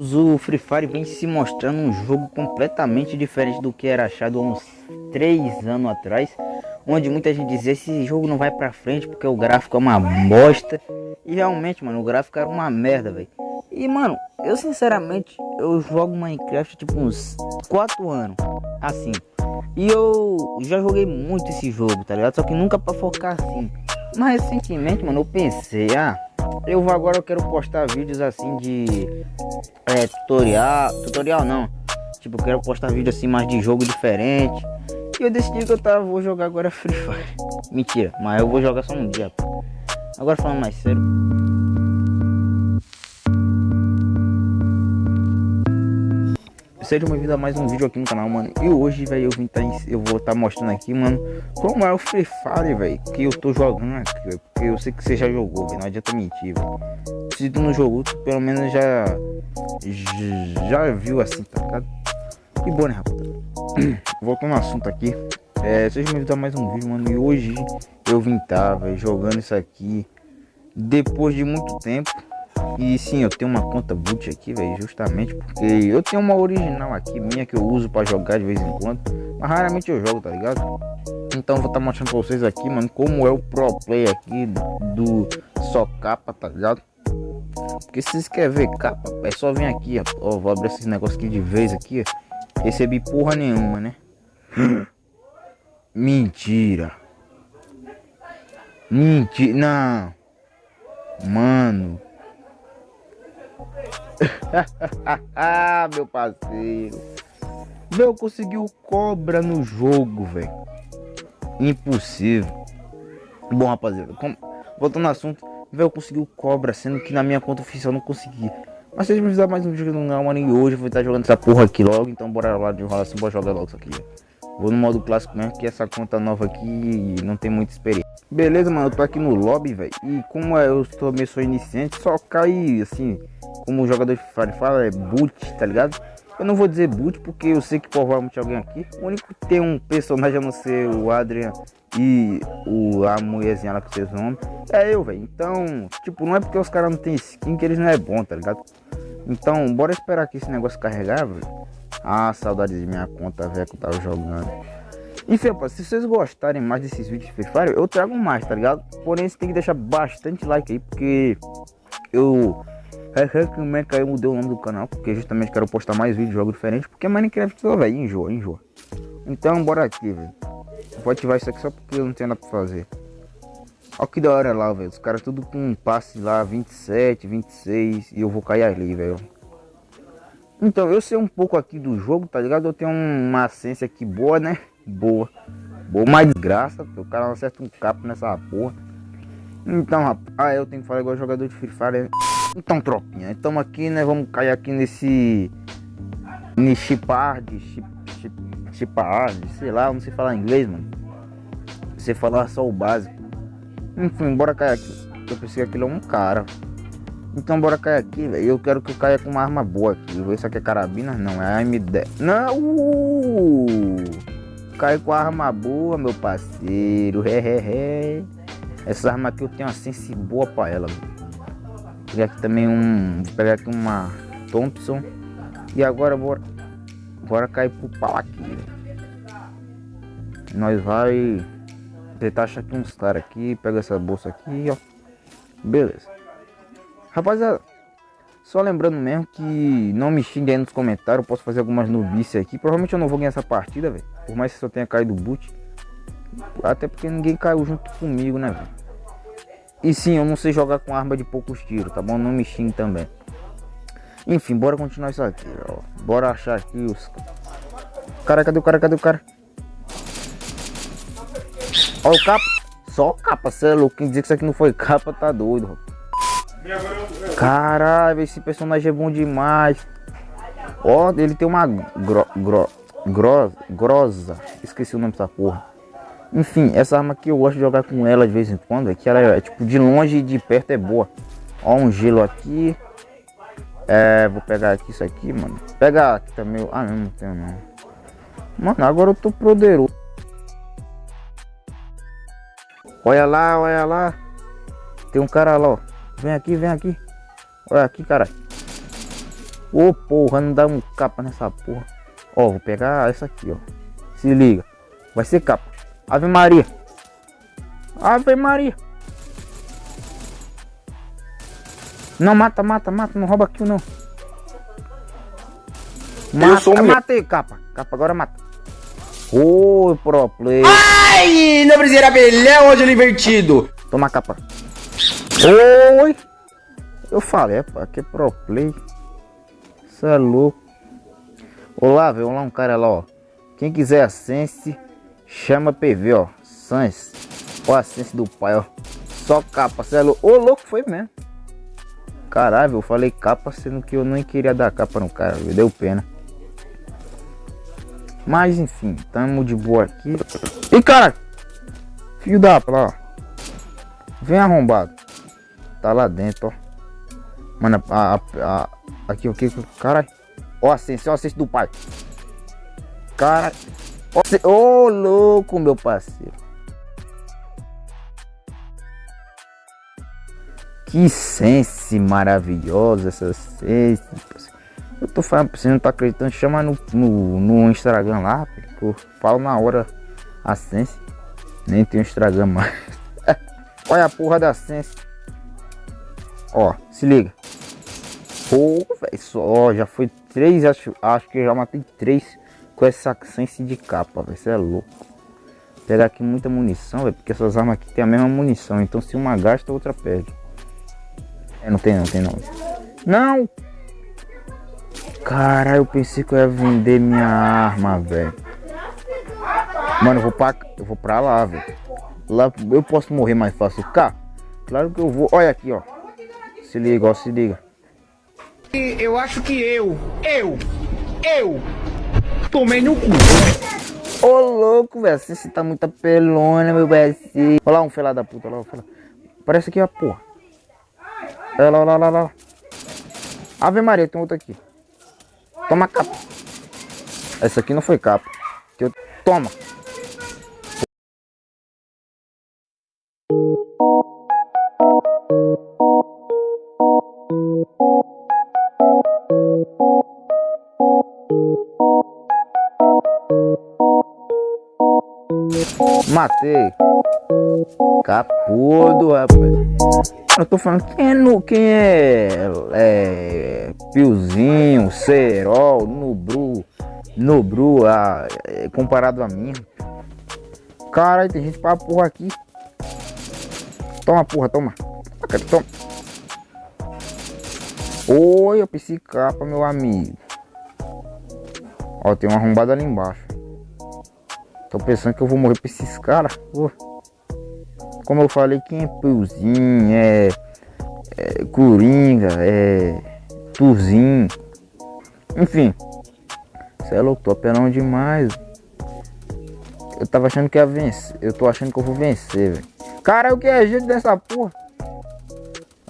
O Free Fire vem se mostrando um jogo completamente diferente do que era achado há uns 3 anos atrás Onde muita gente dizia esse jogo não vai pra frente porque o gráfico é uma bosta. E realmente, mano, o gráfico era uma merda, velho. E, mano, eu sinceramente, eu jogo Minecraft tipo uns 4 anos, assim. E eu já joguei muito esse jogo, tá ligado? Só que nunca pra focar assim. Mas recentemente, mano, eu pensei, ah eu agora eu quero postar vídeos assim de é, tutorial, tutorial não. Tipo, eu quero postar vídeo assim mais de jogo diferente. E eu decidi que eu tava, vou jogar agora Free Fire. Mentira, mas eu vou jogar só um dia. Pô. Agora falando mais sério. Seja bem-vindo a mais um vídeo aqui no canal, mano. E hoje, velho, eu vim tá, eu vou estar tá mostrando aqui, mano, como é o Free Fire, velho, que eu tô jogando aqui, véio, porque eu sei que você já jogou, velho, não adianta mentir, velho. Se tu não jogou, tu pelo menos já já viu assim, tá ligado? Que bom, né, rapaziada? Voltando ao assunto aqui, é, seja bem-vindo a mais um vídeo, mano. E hoje eu vim tá, velho, jogando isso aqui depois de muito tempo e sim, eu tenho uma conta boot aqui, velho, justamente porque eu tenho uma original aqui minha que eu uso para jogar de vez em quando, mas raramente eu jogo, tá ligado? Então vou estar tá mostrando pra vocês aqui, mano, como é o pro play aqui do, só capa, tá ligado? Porque se vocês querem ver capa, é só vir aqui, ó, vou abrir esses negócios aqui de vez aqui, ó. Recebi porra nenhuma, né? Mentira. Mentira, não. Mano, meu parceiro. Meu, conseguiu cobra no jogo, velho. Impossível. Bom, rapaziada, como... voltando ao assunto, velho, conseguiu cobra, sendo que na minha conta oficial não consegui. Mas vocês me fizeram mais um vídeo no canal, mano, e hoje eu vou estar jogando essa porra aqui logo, então bora lá de enrolação, bora jogar logo isso aqui. Vou no modo clássico mesmo, que essa conta nova aqui não tem muita experiência. Beleza, mano, eu tô aqui no lobby, velho, e como eu sou meio sou iniciante, só cai, assim, como o jogador de Free fala, é boot, tá ligado? Eu não vou dizer boot porque eu sei que provavelmente alguém aqui. O único que tem um personagem a não ser o Adrian e o, a mulherzinha lá com seus nomes é eu, velho. Então, tipo, não é porque os caras não tem skin que eles não é bom, tá ligado? Então, bora esperar aqui esse negócio carregar, velho. Ah, saudade de minha conta, velho, que eu tava jogando. Enfim, rapaz, se vocês gostarem mais desses vídeos de Free Fire, eu trago mais, tá ligado? Porém, você tem que deixar bastante like aí, porque eu é que eu mudei o nome do canal, porque justamente quero postar mais vídeos, jogos diferentes, porque Minecraft, velho, enjoa, enjoa. Então, bora aqui, velho. Vou ativar isso aqui só porque eu não tenho nada pra fazer. Olha que da hora lá, velho. Os caras tudo com um passe lá, 27, 26, e eu vou cair ali, velho. Então, eu sei um pouco aqui do jogo, tá ligado? Eu tenho uma ciência aqui boa, né? Boa. Boa, mais desgraça, o cara não acerta um capo nessa porra. Então, rapaz, ah, eu tenho que falar igual jogador de Free Fire, né? Então, tropinha, estamos aqui, né? Vamos cair aqui nesse. Chip, chipard, sei lá, não sei falar inglês, mano. Você falar só o básico. Enfim, bora cair aqui. Eu pensei que aquilo é um cara. Então bora cair aqui, velho. Eu quero que eu caia com uma arma boa aqui. Isso aqui é carabina? Não, é AM10. Não! Uh! Cai com a arma boa, meu parceiro. He, he, he. Essa arma aqui eu tenho uma sense boa pra ela, velho pegar aqui também um. Vou pegar aqui uma Thompson. E agora bora. Bora cair pro pau aqui. Nós vai. Tentar achar aqui uns caras aqui. Pega essa bolsa aqui, ó. Beleza. Rapaziada. Só lembrando mesmo que não me xingue aí nos comentários. Eu posso fazer algumas novices aqui. Provavelmente eu não vou ganhar essa partida, velho. Por mais que só tenha caído o boot. Até porque ninguém caiu junto comigo, né, velho? E sim, eu não sei jogar com arma de poucos tiros, tá bom? Não me xingue também. Enfim, bora continuar isso aqui, ó. Bora achar aqui os... Cara, cadê o cara? Cadê o cara? Olha o capa. Só capa, cê é louco. Quem dizer que isso aqui não foi capa, tá doido, Caralho, esse personagem é bom demais. Ó, ele tem uma gro, gro, gro, grosa. Esqueci o nome dessa porra. Enfim, essa arma aqui eu gosto de jogar com ela de vez em quando. É que ela é tipo de longe e de perto é boa. Ó, um gelo aqui. É, vou pegar aqui isso aqui, mano. Pegar aqui também. Ah, não, não tenho não. Mano, agora eu tô poderoso. Olha lá, olha lá. Tem um cara lá, ó. Vem aqui, vem aqui. Olha aqui, cara. Ô, oh, porra, não dá um capa nessa porra. Ó, vou pegar essa aqui, ó. Se liga. Vai ser capa. Ave Maria. Ave Maria. Não, mata, mata, mata. Não rouba aqui não. Mata, eu sou matei, capa. Capa, agora mata. Oi, pro. Ai, não precisa abelhão hoje invertido. Toma capa. Oi. Eu falei, pá, que pro play. Isso é louco. Olá, velho. Lá um cara lá, ó. Quem quiser a Sense, chama PV, ó. Sans. Ó a Sense do pai, ó. Só capa, cê é louco. Ô, louco, foi mesmo. Caralho, eu falei capa, sendo que eu nem queria dar capa no cara, viu? Deu pena. Mas enfim, tamo de boa aqui. E cara, fio da lá, Vem arrombado. Tá lá dentro, ó. Mano, a, a, a aqui o que? Caralho. Ó, assistência, ó, assistência do pai. Cara. Ô, louco, meu parceiro. Que sense maravilhosa essa sense. Eu tô falando, você não tá acreditando, chama no, no, no Instagram lá, pô. Falo na hora a Sense. Nem tem Instagram mais. Olha a porra da Sense. Ó, se liga. Pô, velho, só, já foi três, acho, acho que já matei três com essa Sense de capa, velho. Você é louco. Pegar aqui muita munição, velho, porque essas armas aqui tem a mesma munição. Então se uma gasta, a outra perde. É, não tem não, tem não. Não! Cara, eu pensei que eu ia vender minha arma, velho. Mano, eu vou pra, eu vou pra lá, velho. Lá eu posso morrer mais fácil. Cá, claro que eu vou. Olha aqui, ó. Se liga, ó, se liga. Eu acho que eu, eu, eu tomei no cu. Ô louco, velho. Você tá muita pelona, meu velho. Olha lá um felado da puta, olha lá. Parece aqui, ó, porra. Olha lá, olha lá, olha lá. Ave Maria, tem outro aqui. Toma capa. Essa aqui não foi capa. Que. Toma. Matei. Capudo, rapaz. Eu tô falando quem é, no, quem é, é Piozinho, Cerol, Nubru, Nubru, a, é, comparado a mim. Caralho, tem gente pra porra aqui. Toma, porra, toma. Toma. Oi, eu pensei capa, meu amigo. Ó, tem uma arrombada ali embaixo. Tô pensando que eu vou morrer pra esses caras. Como eu falei, quem é Piozinho, é, é Coringa, é Tuzinho. Enfim. Você é louco, tô apelando demais. Eu tava achando que ia vencer. Eu tô achando que eu vou vencer, velho. Cara, o que é jeito dessa porra?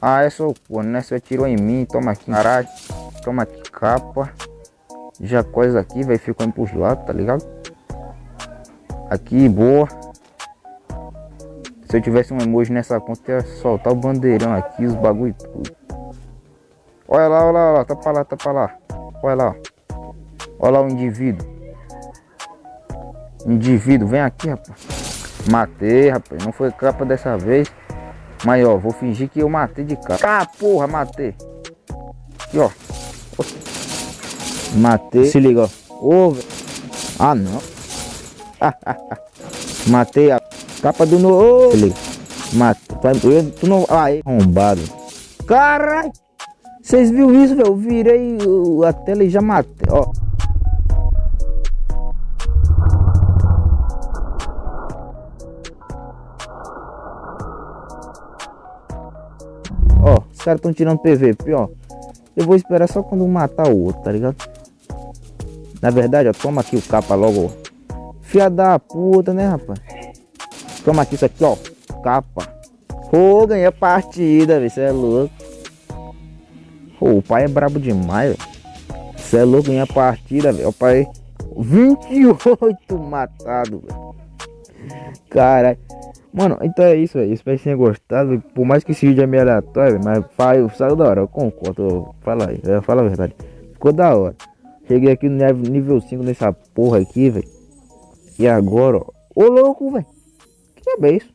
Ah, é só porra, né? Você atirou em mim, toma aqui, caralho. Toma aqui, capa. Já coisa aqui, vai ficando pros lados, tá ligado? Aqui, boa. Se eu tivesse um emoji nessa conta, ia soltar o bandeirão aqui, os bagulho tudo. Olha lá, olha lá, olha lá, tá pra lá, tá pra lá. Olha lá. Olha lá o indivíduo. Indivíduo, vem aqui, rapaz. Matei, rapaz. Não foi capa dessa vez. Mas, ó, vou fingir que eu matei de capa. Ah, porra, matei. Aqui, ó. Matei. Se liga, ó. Ô, ah, não. matei a Capa do no. Ele matou. Tu não. Aí, arrombado. Caralho! Vocês viram isso, velho? Eu virei a tela e já matei. Ó. Ó, os caras estão tirando PVP, ó. Eu vou esperar só quando matar o outro, tá ligado? Na verdade, ó, toma aqui o capa logo. Fia da puta, né, rapaz? Toma aqui isso aqui, ó. Capa. Ô, oh, ganhei a partida, velho. Você é louco. Oh, o pai é brabo demais, velho. Você é louco, ganhei a partida, velho. O pai. 28 matado, velho. Caralho. Mano, então é isso, velho. Espero que tenha gostado. Por mais que esse vídeo é meio aleatório, mas saiu da hora. Eu concordo. Fala aí, fala a verdade. ficou da hora. Cheguei aqui no nível 5 nessa porra aqui, velho. E agora, ó. Ô louco, velho. Que é isso?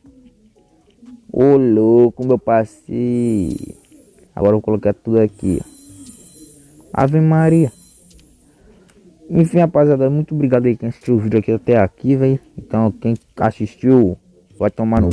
Ô louco, meu parceiro. Agora eu vou colocar tudo aqui. Ave Maria. Enfim, rapaziada, muito obrigado aí quem assistiu o vídeo aqui até aqui, velho. Então, quem assistiu, vai tomar no...